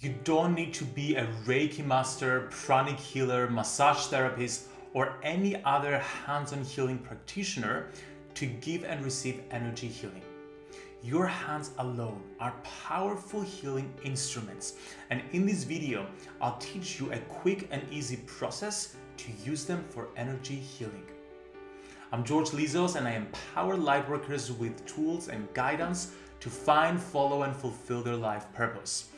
You don't need to be a Reiki master, pranic healer, massage therapist, or any other hands-on healing practitioner to give and receive energy healing. Your hands alone are powerful healing instruments and in this video I'll teach you a quick and easy process to use them for energy healing. I'm George Lizos and I empower lightworkers with tools and guidance to find, follow and fulfill their life purpose.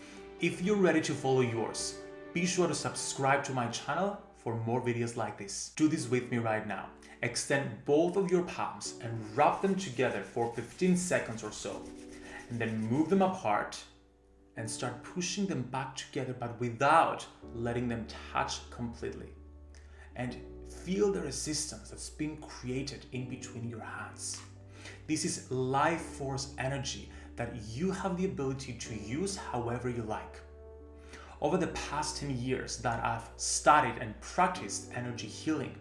If you're ready to follow yours, be sure to subscribe to my channel for more videos like this. Do this with me right now. Extend both of your palms and rub them together for 15 seconds or so. And then move them apart and start pushing them back together but without letting them touch completely. And feel the resistance that's being created in between your hands. This is life force energy that you have the ability to use however you like. Over the past 10 years that I've studied and practiced energy healing,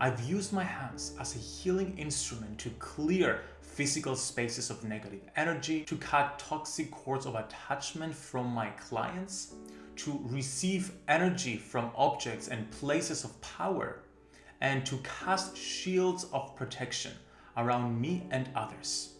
I've used my hands as a healing instrument to clear physical spaces of negative energy, to cut toxic cords of attachment from my clients, to receive energy from objects and places of power, and to cast shields of protection around me and others.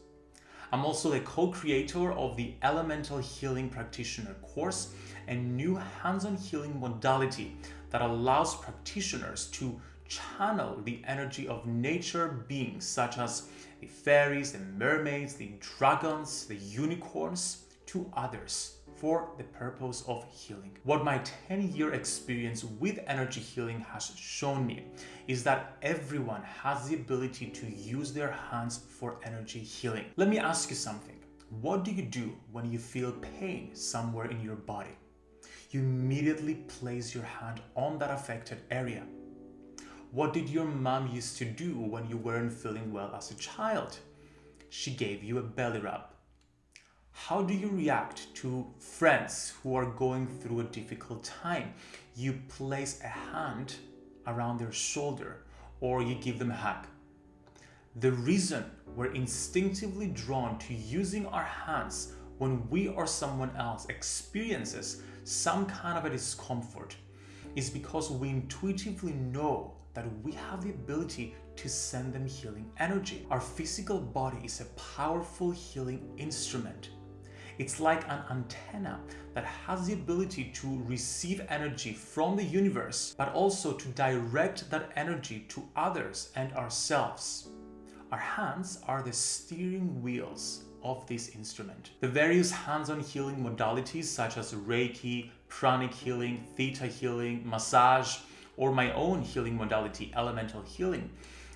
I'm also the co-creator of the Elemental Healing Practitioner course, a new hands-on healing modality that allows practitioners to channel the energy of nature beings such as the fairies, the mermaids, the dragons, the unicorns to others for the purpose of healing. What my 10-year experience with energy healing has shown me is that everyone has the ability to use their hands for energy healing. Let me ask you something. What do you do when you feel pain somewhere in your body? You immediately place your hand on that affected area. What did your mom used to do when you weren't feeling well as a child? She gave you a belly rub. How do you react to friends who are going through a difficult time? You place a hand around their shoulder or you give them a hug. The reason we're instinctively drawn to using our hands when we or someone else experiences some kind of a discomfort is because we intuitively know that we have the ability to send them healing energy. Our physical body is a powerful healing instrument it's like an antenna that has the ability to receive energy from the universe, but also to direct that energy to others and ourselves. Our hands are the steering wheels of this instrument. The various hands-on healing modalities such as Reiki, pranic healing, theta healing, massage, or my own healing modality, elemental healing,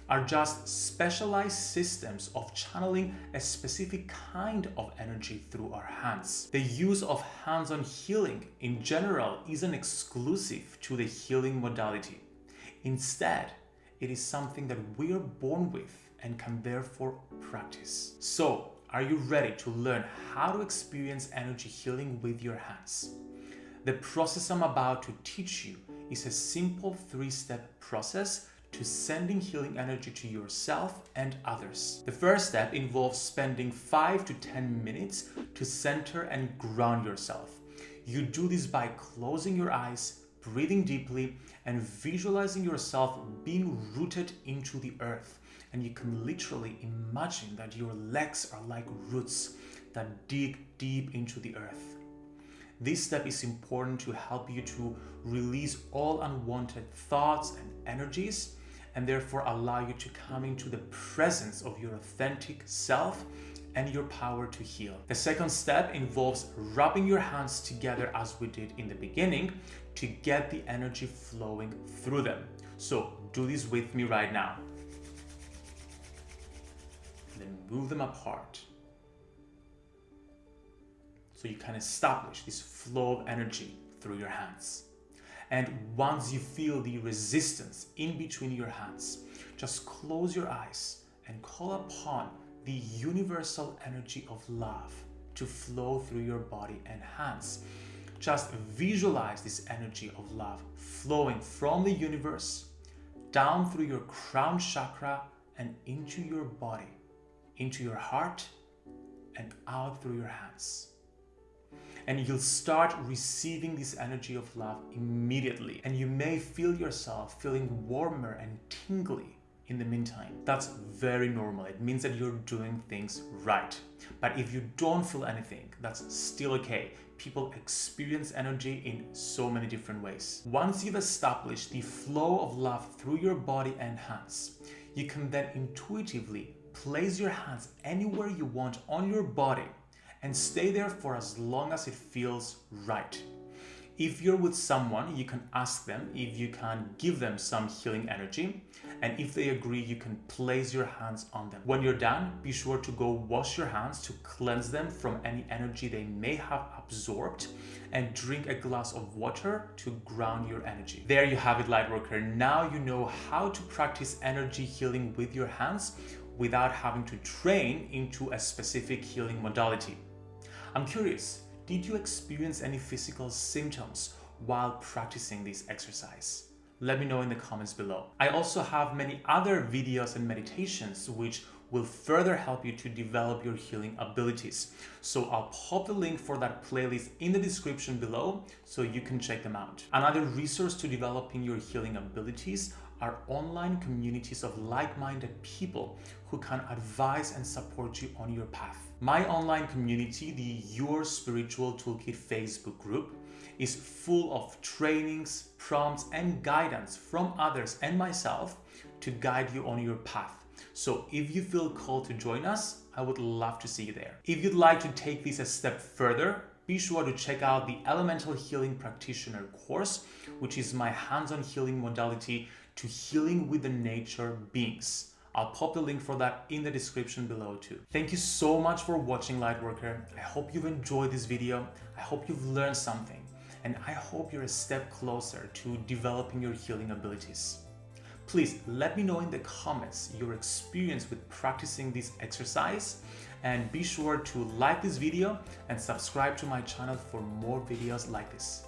are just specialized systems of channeling a specific kind of energy through our hands. The use of hands-on healing in general isn't exclusive to the healing modality. Instead, it is something that we are born with and can therefore practice. So, are you ready to learn how to experience energy healing with your hands? The process I'm about to teach you is a simple three-step process to sending healing energy to yourself and others. The first step involves spending 5 to 10 minutes to center and ground yourself. You do this by closing your eyes, breathing deeply, and visualizing yourself being rooted into the earth. And you can literally imagine that your legs are like roots that dig deep into the earth. This step is important to help you to release all unwanted thoughts and energies and therefore allow you to come into the presence of your authentic self and your power to heal. The second step involves rubbing your hands together as we did in the beginning to get the energy flowing through them. So do this with me right now. then move them apart. So you can establish this flow of energy through your hands. And once you feel the resistance in between your hands, just close your eyes and call upon the universal energy of love to flow through your body and hands. Just visualize this energy of love flowing from the universe down through your crown chakra and into your body, into your heart and out through your hands. And you'll start receiving this energy of love immediately. And you may feel yourself feeling warmer and tingly in the meantime. That's very normal. It means that you're doing things right. But if you don't feel anything, that's still okay. People experience energy in so many different ways. Once you've established the flow of love through your body and hands, you can then intuitively place your hands anywhere you want on your body and stay there for as long as it feels right. If you're with someone, you can ask them if you can give them some healing energy. And if they agree, you can place your hands on them. When you're done, be sure to go wash your hands to cleanse them from any energy they may have absorbed and drink a glass of water to ground your energy. There you have it, Lightworker. Now you know how to practice energy healing with your hands without having to train into a specific healing modality. I'm curious, did you experience any physical symptoms while practicing this exercise? Let me know in the comments below. I also have many other videos and meditations which will further help you to develop your healing abilities. So I'll pop the link for that playlist in the description below so you can check them out. Another resource to developing your healing abilities are online communities of like-minded people who can advise and support you on your path. My online community, the Your Spiritual Toolkit Facebook group, is full of trainings, prompts, and guidance from others and myself to guide you on your path. So if you feel called to join us, I would love to see you there. If you'd like to take this a step further, be sure to check out the Elemental Healing Practitioner course, which is my hands-on healing modality to healing with the nature beings. I'll pop the link for that in the description below too. Thank you so much for watching Lightworker. I hope you've enjoyed this video. I hope you've learned something. And I hope you're a step closer to developing your healing abilities. Please let me know in the comments your experience with practicing this exercise and be sure to like this video and subscribe to my channel for more videos like this.